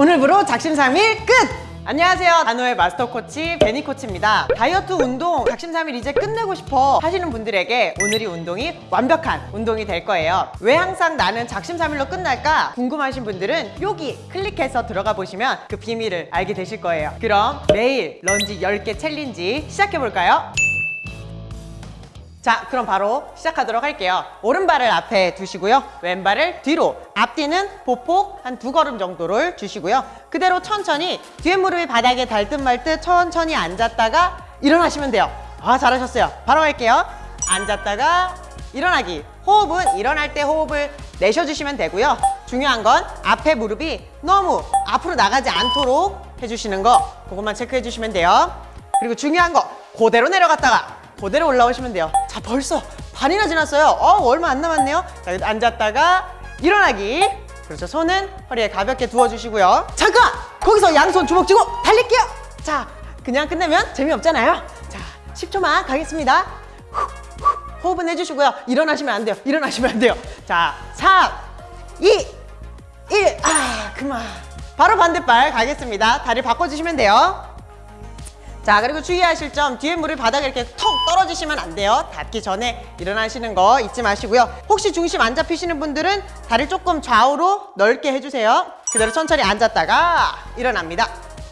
오늘부로 작심삼일 끝! 안녕하세요 단호의 마스터 코치 베니 코치입니다 다이어트 운동 작심삼일 이제 끝내고 싶어 하시는 분들에게 오늘이 운동이 완벽한 운동이 될 거예요 왜 항상 나는 작심삼일로 끝날까 궁금하신 분들은 여기 클릭해서 들어가 보시면 그 비밀을 알게 되실 거예요 그럼 매일 런지 10개 challenge 시작해 볼까요? 자 그럼 바로 시작하도록 할게요. 오른발을 앞에 두시고요. 왼발을 뒤로. 앞뒤는 보폭 한 두 걸음 정도를 주시고요. 그대로 천천히 뒤에 무릎이 바닥에 닿듯 말듯 천천히 앉았다가 일어나시면 돼요. 아 잘하셨어요. 바로 할게요. 앉았다가 일어나기. 호흡은 일어날 때 호흡을 내쉬어주시면 되고요. 중요한 건 앞에 무릎이 너무 앞으로 나가지 않도록 해주시는 거. 그것만 체크해 주시면 돼요. 그리고 중요한 거. 그대로 내려갔다가 그대로 올라오시면 돼요. 자 벌써 반이나 지났어요. 어 얼마 안 남았네요. 자 앉았다가 일어나기. 그렇죠. 손은 허리에 가볍게 두어주시고요. 잠깐! 거기서 양손 주먹 쥐고 달릴게요. 자 그냥 끝내면 재미없잖아요. 자 10초만 가겠습니다. 호흡은 해주시고요. 일어나시면 안 돼요. 일어나시면 안 돼요. 자 3, 2, 1, 아 그만. 바로 반대발 가겠습니다. 다리 바꿔주시면 돼요 자 그리고 주의하실 점 뒤에 물을 바닥에 이렇게 턱 떨어지시면 안 돼요. 닿기 전에 일어나시는 거 잊지 마시고요. 혹시 중심 안 잡히시는 분들은 다리 조금 좌우로 넓게 해주세요. 그대로 천천히 앉았다가 일어납니다.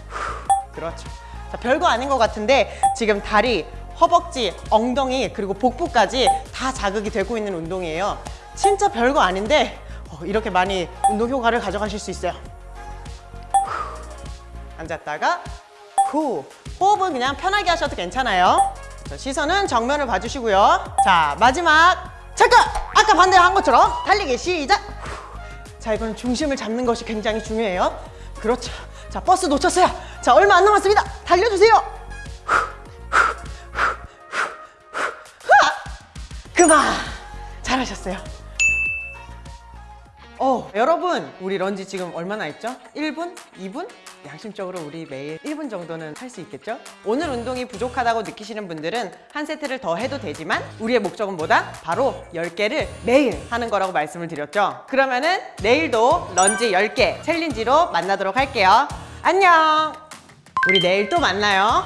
후, 그렇죠. 자 별거 아닌 것 같은데 지금 다리 허벅지 엉덩이 그리고 복부까지 다 자극이 되고 있는 운동이에요. 진짜 별거 아닌데 어, 이렇게 많이 운동 효과를 가져가실 수 있어요. 앉았다가 후 호흡은 그냥 편하게 하셔도 괜찮아요 자, 시선은 정면을 봐주시고요 자 마지막 잠깐 아까 반대 한 것처럼 달리기 시작 후. 자 이건 중심을 잡는 것이 굉장히 중요해요 그렇죠 자 버스 놓쳤어요 자 얼마 안 남았습니다 달려주세요! 그만 잘하셨어요 어, 여러분 우리 런지 지금 얼마나 했죠? 1분? 2분? 양심적으로 우리 매일 1분 정도는 할 수 있겠죠? 오늘 운동이 부족하다고 느끼시는 분들은 한 세트를 더 해도 되지만 우리의 목적은 뭐다? 바로 10개를 매일 하는 거라고 말씀을 드렸죠? 그러면은 내일도 런지 10개 challenge로 만나도록 할게요 안녕! 우리 내일 또 만나요